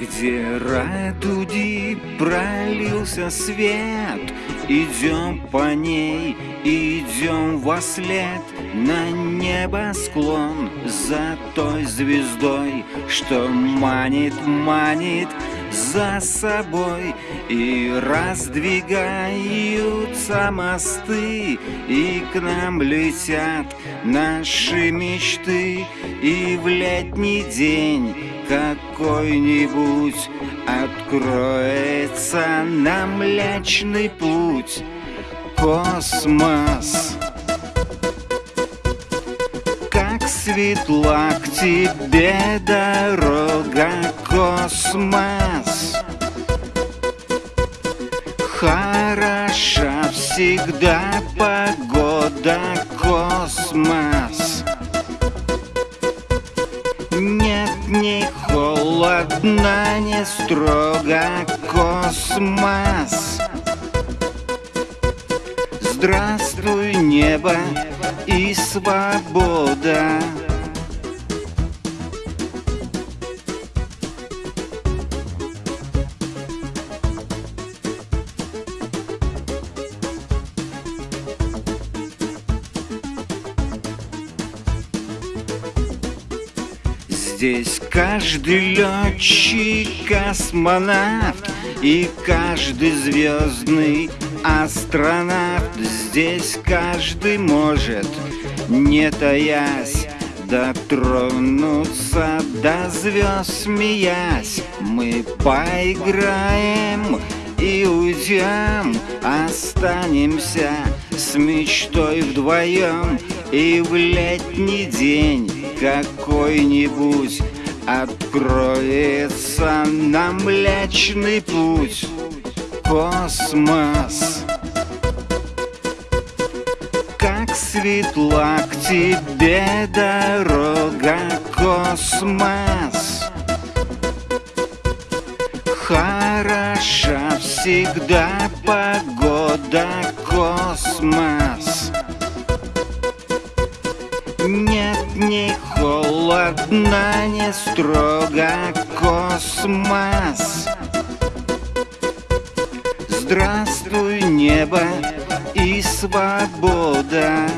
Где радуги пролился свет, Идем по ней, идем во след На небосклон за той звездой, Что манит, манит за собой. И раздвигаются мосты И к нам летят наши мечты. И в летний день какой-нибудь Откроется нам млечный путь Космос. Как светла к тебе дорога Космос. Хороша всегда погода Космос. Нет ни холодно, не строго Космос Здравствуй, небо и свобода. Здесь каждый летчик космонавт И каждый звездный астронавт Здесь каждый может, не таясь Дотронуться до звезд, смеясь. Мы поиграем и уйдем Останемся с мечтой вдвоем. И в летний день какой-нибудь Откроется нам млечный путь Космос. Как светла к тебе дорога Космос. Хороша всегда погода Космос. Нет ни холодно, не строго Космос Здравствуй, небо и свобода